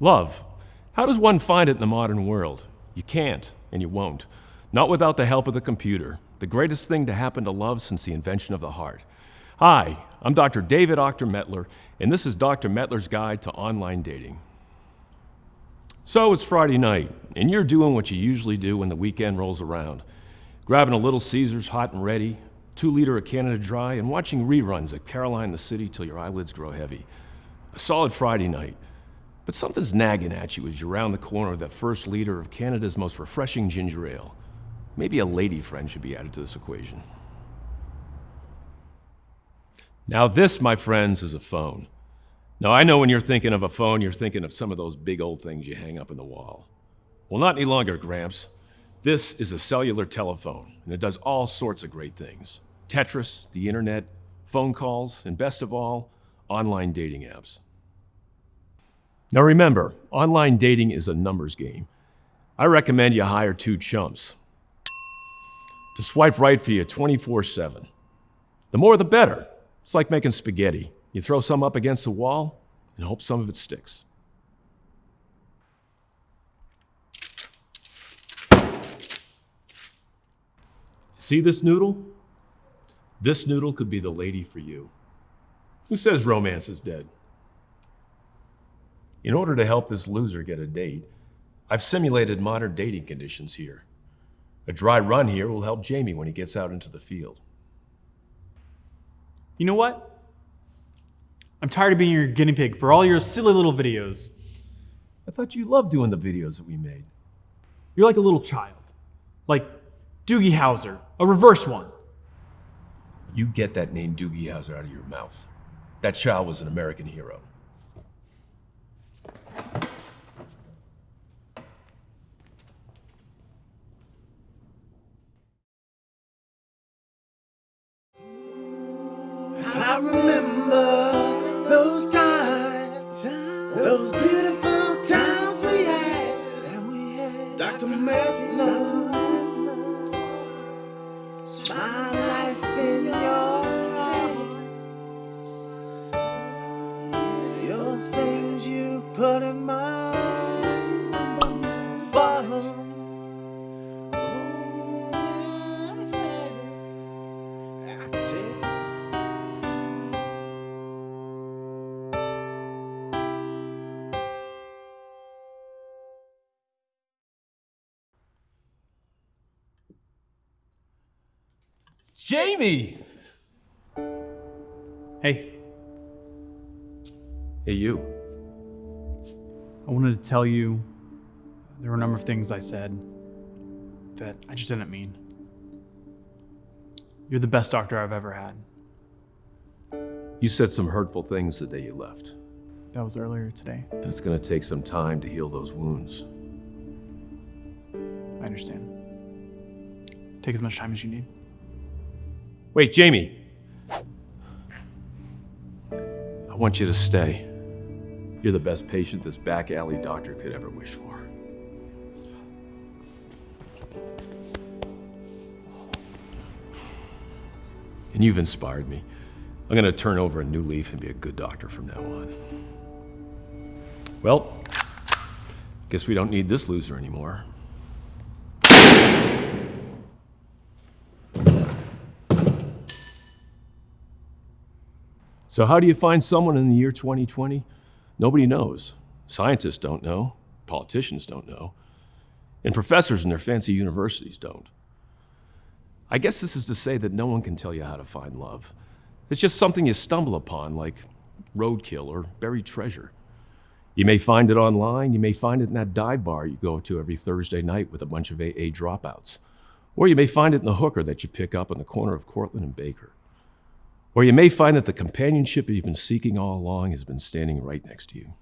Love. How does one find it in the modern world? You can't, and you won't. Not without the help of the computer, the greatest thing to happen to love since the invention of the heart. Hi, I'm Dr. David Dr. Metler, and this is Dr. Metler's Guide to Online Dating. So it's Friday night, and you're doing what you usually do when the weekend rolls around. Grabbing a little Caesars hot and ready, two liter of Canada Dry, and watching reruns of Caroline the City till your eyelids grow heavy. A solid Friday night. But something's nagging at you as you round the corner of that first liter of Canada's most refreshing ginger ale. Maybe a lady friend should be added to this equation. Now, this, my friends, is a phone. Now, I know when you're thinking of a phone, you're thinking of some of those big old things you hang up in the wall. Well, not any longer, Gramps. This is a cellular telephone, and it does all sorts of great things Tetris, the internet, phone calls, and best of all, online dating apps. Now remember, online dating is a numbers game. I recommend you hire two chumps to swipe right for you 24 7. The more the better. It's like making spaghetti. You throw some up against the wall and hope some of it sticks. See this noodle? This noodle could be the lady for you. Who says romance is dead? In order to help this loser get a date, I've simulated modern dating conditions here. A dry run here will help Jamie when he gets out into the field. You know what? I'm tired of being your guinea pig for all your silly little videos. I thought you loved doing the videos that we made. You're like a little child. Like Doogie Howser, a reverse one. You get that name Doogie Howser out of your mouth. That child was an American hero. I remember those times, those beautiful times we had. Dr. Medlow, my life in your hands. Your things you put in my Jamie! Hey, Hey, you. I wanted to tell you there were a number of things I said that I just didn't mean. You're the best doctor I've ever had. You said some hurtful things the day you left. That was earlier today. And it's gonna take some time to heal those wounds. I understand. Take as much time as you need. Wait, Jamie! I want you to stay. You're the best patient this back alley doctor could ever wish for. And you've inspired me. I'm gonna turn over a new leaf and be a good doctor from now on. Well, guess we don't need this loser anymore. So, how do you find someone in the year 2020? Nobody knows. Scientists don't know, politicians don't know, and professors in their fancy universities don't. I guess this is to say that no one can tell you how to find love. It's just something you stumble upon, like roadkill or buried treasure. You may find it online, you may find it in that dive bar you go to every Thursday night with a bunch of AA dropouts. Or you may find it in the hooker that you pick up on the corner of Cortlandt and Baker. Or you may find that the companionship you've been seeking all along has been standing right next to you.